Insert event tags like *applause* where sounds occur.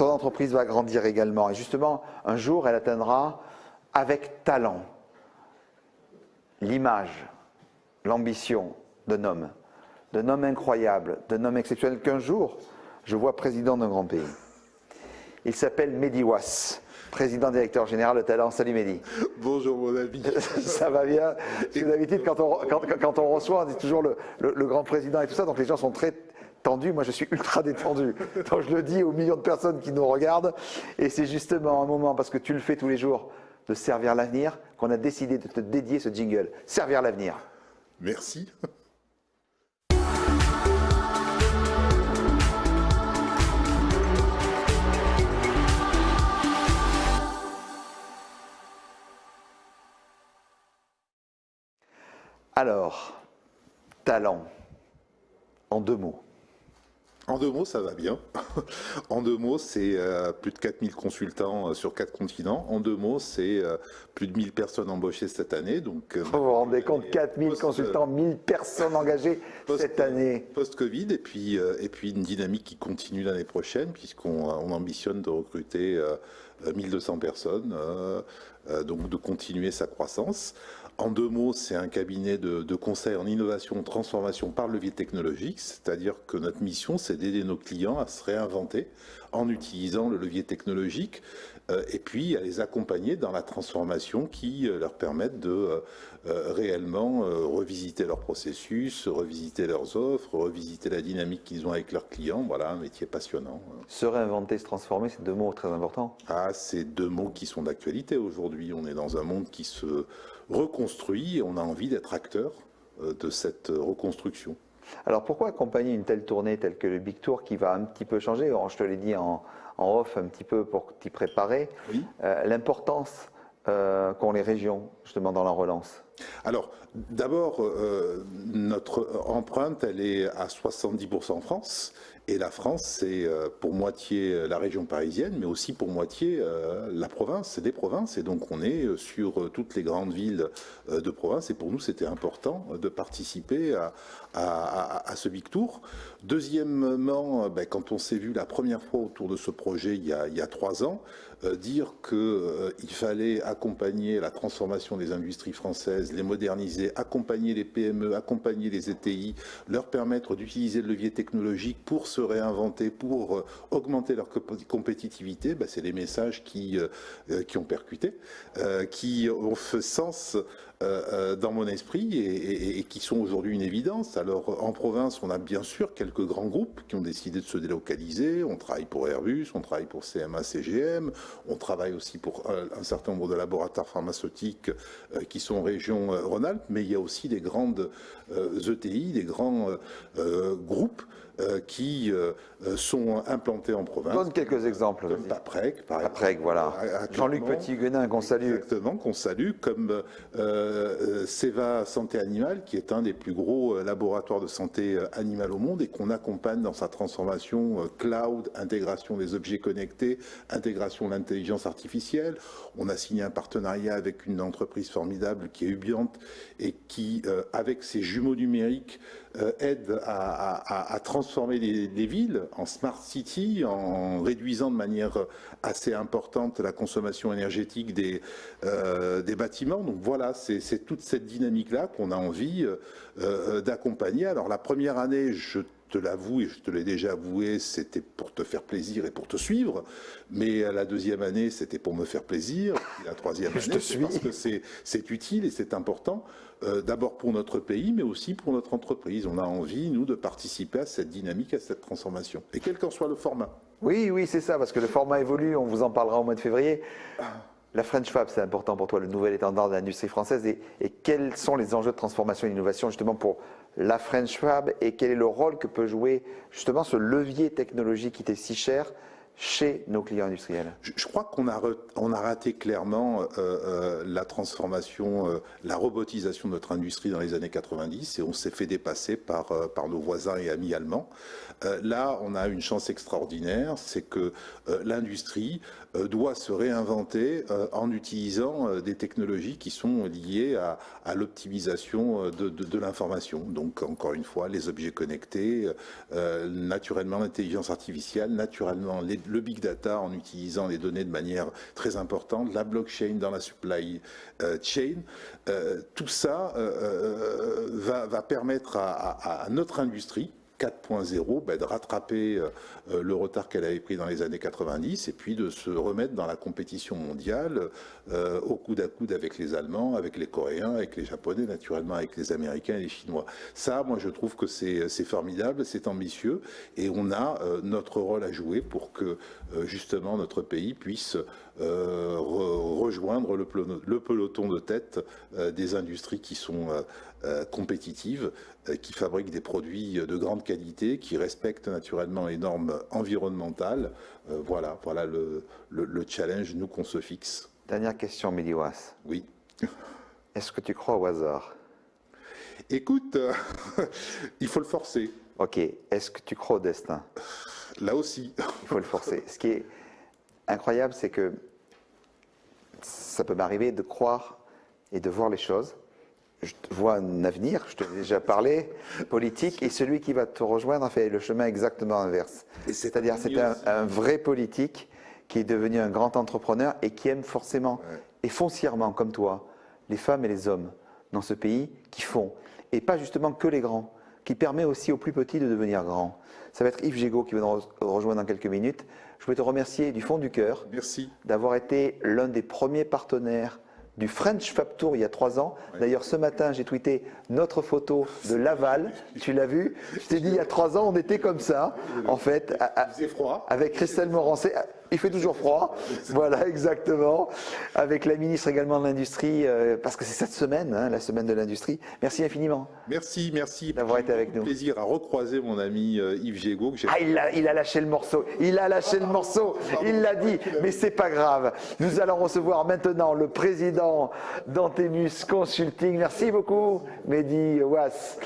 ton entreprise va grandir également. Et justement, un jour, elle atteindra avec talent l'image, l'ambition d'un homme, d'un homme incroyable, d'un homme exceptionnel qu'un jour, je vois président d'un grand pays. Il s'appelle Mehdi Was, président directeur général de Talent. Salut Mehdi. Bonjour mon ami. *laughs* Ça va bien. D'habitude, quand on, quand, on reçoit, on dit toujours le, le, grand président et tout ça, donc les gens sont très tendus. Moi, je suis ultra détendu. Donc je le dis aux millions de personnes qui nous regardent. Et c'est justement un moment, parce que tu le fais tous les jours, de servir l'avenir, qu'on a décidé de te dédier ce jingle. Servir l'avenir. Merci. Alors, talent, en deux mots. En deux mots, ça va bien. *laughs* en deux mots, c'est euh, plus de 4000 consultants euh, sur quatre continents. En deux mots, c'est euh, plus de 1000 personnes embauchées cette année. Donc, vous vous rendez compte, 4000 consultants, 1000 personnes engagées *laughs* cette année. Post-Covid, et, puis, et puis une dynamique qui continue l'année prochaine, puisqu'on ambitionne de recruter 1200 personnes, donc de continuer sa croissance. En deux mots, c'est un cabinet de, conseil en innovation, transformation par levier technologique, c'est-à-dire que notre mission, c'est d'aider nos clients à se réinventer en utilisant le levier technologique et puis à les accompagner dans la transformation qui euh, leur permette de euh, réellement revisiter leurs processus, revisiter leurs offres, revisiter la dynamique qu'ils ont avec leurs clients. Voilà, un métier passionnant. Se réinventer, se transformer, c'est deux mots très importants. Ah, c'est deux mots qui sont d'actualité aujourd'hui. On est dans un monde qui se reconstruit et on a envie d'être acteur euh, de cette reconstruction. Alors pourquoi accompagner une telle tournée telle que le Big Tour qui va un petit peu changer? Je te l'ai dit en, off un petit peu pour t'y préparer. Euh, l'importance euh, qu'ont les régions justement dans la relance. Alors d'abord, notre empreinte, elle est à 70% en France et la France, c'est euh, pour moitié euh, la région parisienne, mais aussi pour moitié euh, la province, c'est des provinces. Et donc on est sur toutes les grandes villes de province. Et pour nous, c'était important de participer à, ce Big Tour. Deuxièmement, ben, quand on s'est vu la première fois autour de ce projet il y a, trois ans, dire qu'il fallait accompagner la transformation des industries françaises, les moderniser, accompagner les PME, accompagner les ETI, leur permettre d'utiliser le levier technologique pour se réinventer, pour euh, augmenter leur compétitivité, bah, c'est les messages qui, euh, euh, qui ont percuté, qui ont fait sens dans mon esprit et, qui sont aujourd'hui une évidence. Alors en province, on a bien sûr quelques grands groupes qui ont décidé de se délocaliser. On travaille pour Airbus, on travaille pour CMA, CGM, on travaille aussi pour un, certain nombre de laboratoires pharmaceutiques qui sont en région Rhône-Alpes, mais il y a aussi des grandes ETI, e des grands groupes euh, qui euh, sont implantés en province. Donne quelques exemples. Comme Paprec, par Paprec, voilà. Jean-Luc Petit-Guenin, qu'on salue. Exactement, qu'on salue, comme euh, Seva Santé Animale, qui est un des plus gros laboratoires de santé animale au monde et qu'on accompagne dans sa transformation cloud, intégration des objets connectés, intégration de l'intelligence artificielle. On a signé un partenariat avec une entreprise formidable qui est Et qui, avec ses jumeaux numériques, aide à, transformer les, villes en smart city, en réduisant de manière assez importante la consommation énergétique des, euh, des bâtiments. Donc voilà, c'est toute cette dynamique-là qu'on a envie euh, euh, d'accompagner. Alors la première année, je te l'avoue et je te l'ai déjà avoué, c'était pour te faire plaisir et pour te suivre. Mais la deuxième année, c'était pour me faire plaisir. Et la troisième *laughs* année, c'est parce que c'est utile et c'est important. Euh, d'abord pour notre pays, mais aussi pour notre entreprise. On a envie, nous, de participer à cette dynamique, à cette transformation. Et quel qu'en soit le format. Oui, oui, c'est ça, parce que le format évolue. On vous en parlera au mois de février. La French Fab, c'est important pour toi, le nouvel étendard de l'industrie française. Et, et, quels sont les enjeux de transformation et d'innovation justement pour la French Fab et quel est le rôle que peut jouer justement ce levier technologique qui était si cher chez nos clients industriels Je, crois qu'on a, raté clairement euh, euh, la transformation, euh, la robotisation de notre industrie dans les années 90 et on s'est fait dépasser par, nos voisins et amis allemands. là, on a une chance extraordinaire, c'est que l'industrie doit se réinventer en utilisant des technologies qui sont liées à, l'optimisation de, de, de l'information. Donc, encore une fois, les objets connectés, naturellement l'intelligence artificielle, naturellement les le big data en utilisant les données de manière très importante, la blockchain dans la supply chain. tout ça va, permettre à notre industrie 4.0 ben, de rattraper euh, euh, le retard qu'elle avait pris dans les années 90 et puis de se remettre dans la compétition mondiale euh, au coude à coude avec les Allemands, avec les Coréens, avec les Japonais, naturellement avec les Américains et les Chinois. Ça, moi, je trouve que c'est formidable, c'est ambitieux et on a notre rôle à jouer pour que justement notre pays puisse rejoindre le, peloton de tête des industries qui sont compétitives, qui fabriquent des produits de grande qualité, qui respectent naturellement les normes environnementales. Euh, voilà, voilà le, challenge, nous, qu'on se fixe. Dernière question, Miliwas. Oui. *laughs* Est-ce que tu crois au hasard? Écoute, *laughs* il faut le forcer. Ok. Est-ce que tu crois au destin? *laughs* Là aussi. Il faut le forcer. Ce qui est incroyable, c'est que ça peut m'arriver de croire et de voir les choses je vois un avenir, je te l'ai déjà parlé, politique, et celui qui va te rejoindre a fait le chemin exactement inverse. C'est-à-dire c'est un, vrai politique qui est devenu un grand entrepreneur et qui aime forcément et foncièrement, comme toi, les femmes et les hommes dans ce pays qui font, et pas justement que les grands, qui permet aussi aux plus petits de devenir grands. Ça va être Yves Gégaud qui va nous rejoindre dans quelques minutes. Je voulais te remercier du fond du cœur d'avoir été l'un des premiers partenaires du French Fab Tour il y a trois ans. D'ailleurs, ce matin, j'ai tweeté notre photo de *laughs* Laval. Tu l'as vu? Je t'ai dit, il y a trois ans, on était comme ça, en fait. froid. Avec Christelle Morancé. Il fait toujours froid. Voilà, *laughs* exactement. Avec la ministre également de l'Industrie, euh, parce que c'est cette semaine, hein, la semaine de l'Industrie. Merci infiniment. Merci, merci. D'avoir été avec nous. plaisir à recroiser mon ami euh, Yves Gégaud. ah, il a, il a lâché le morceau. Il a lâché le morceau. Il l'a dit. Mais c'est pas grave. Nous allons recevoir maintenant le président d'Antemus Consulting. Merci beaucoup, Mehdi Was.